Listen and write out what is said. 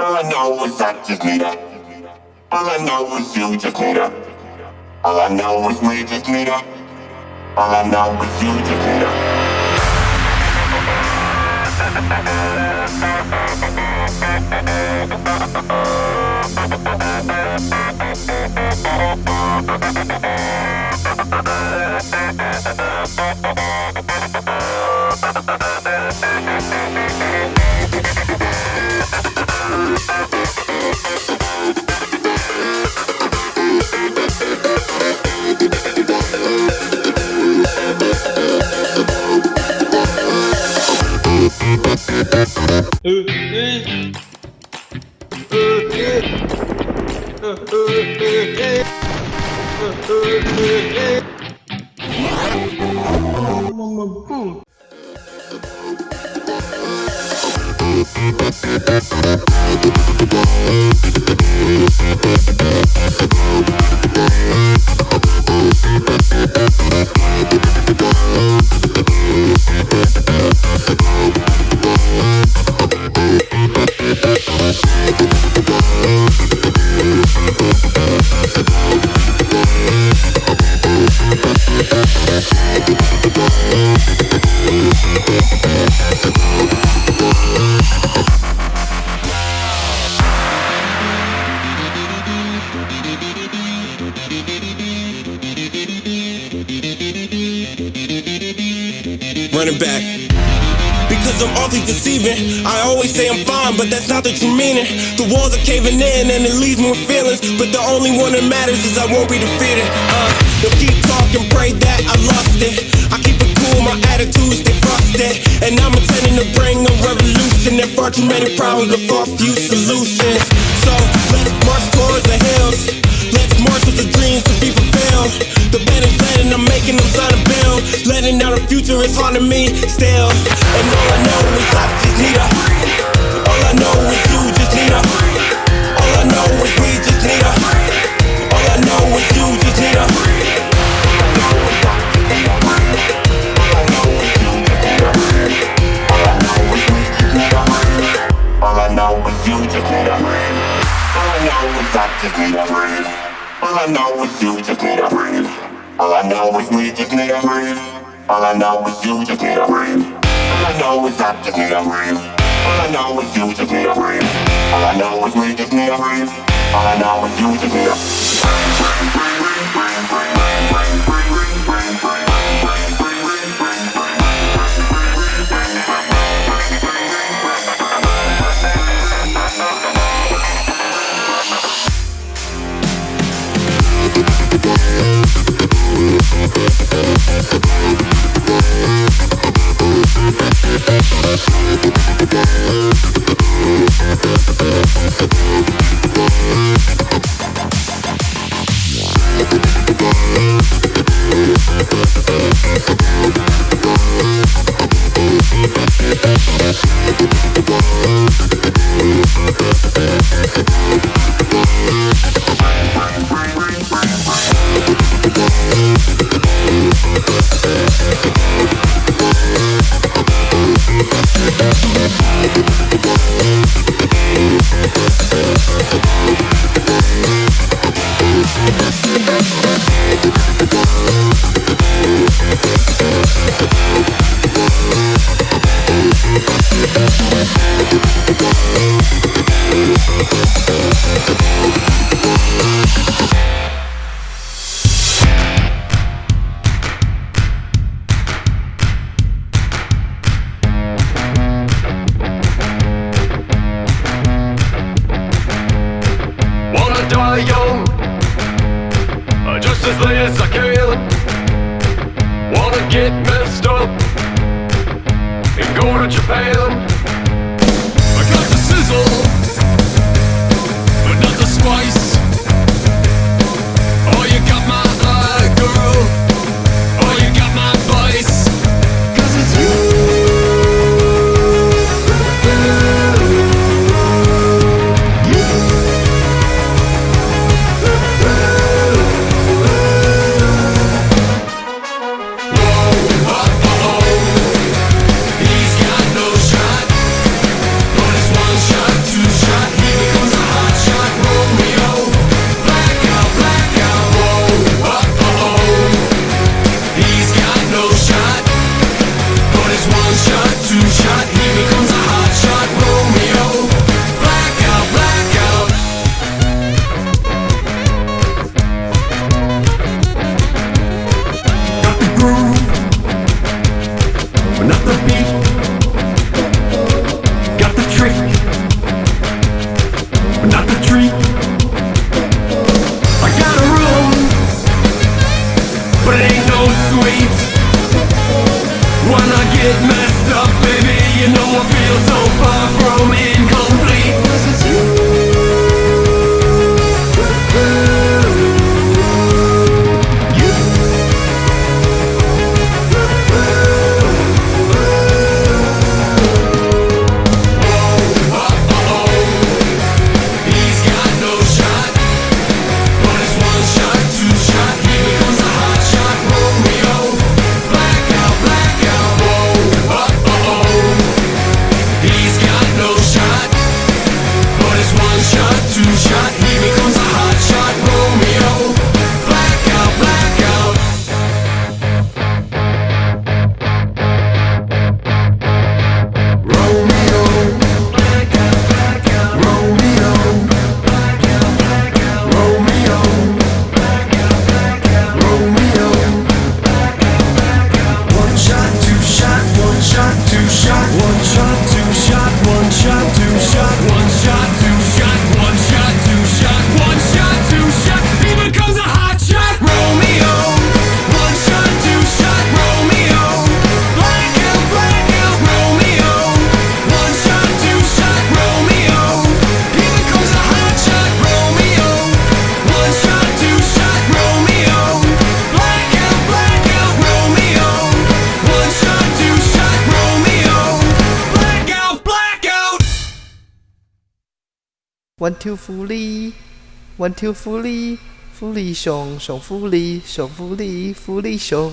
All I know is I just need her. All I know is you just need her. All I know is we just need her. All I know is you just need her. ừ ừ ừ ừ ừ ừ ừ Running back. Because I'm awfully deceiving. I always say I'm fine, but that's not the true meaning. The walls are caving in and it leaves me with feelings. But the only one that matters is I won't be defeated. Uh, they'll keep talking, pray that I lost it. I keep it cool, my attitude stay frosted. And I'm intending to bring a revolution. There far too many problems, but far few solutions. So let's march towards the hills. Let's march with the dreams to be fulfilled. The bed is letting, I'm making them sign a bill. Letting out the future is haunting me still. And all I know is I just need her. All I know is you just need a breathe. All I know is we just need a breathe. All I know is you just need a breathe. All I know is I just need a breathe. All I know is you just need a breathe. All I know is we just need a. All I know is you just need a Wanna die young, uh, just Wanna get messed up and go to Japan. Sizzle, but not the spice. It me. One two 福利，One two 福利，福利熊熊福利，熊福利，福利熊。